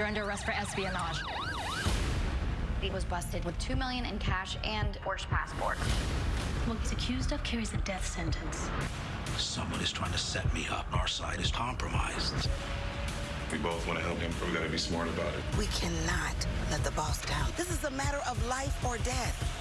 You're under arrest for espionage. He was busted with two million in cash and forged passport. What he's accused of carries a death sentence. Someone is trying to set me up. Our side is compromised. We both want to help him, but we gotta be smart about it. We cannot let the boss down. This is a matter of life or death.